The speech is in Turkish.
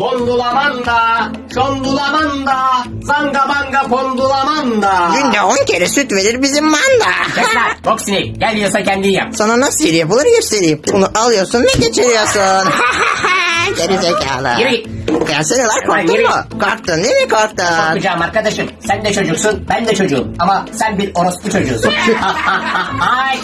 Bondulamanda, şondulamanda, zanga banga pondulamanda. Günde 10 kere süt verir bizim manda. Kes lan, bok sinek. Gel yiyorsa kendin yap. Sana nasıl yapılır göstereyim. Bunu alıyorsun ve geçiriyorsun. Geri zekalı. Yürü git. Gelsene lan Lan korktun yürü. mu? Korktun değil mi korktun? Korkacağım arkadaşım. Sen de çocuksun, ben de çocuğum. Ama sen bir orospu çocuğusun. Ay.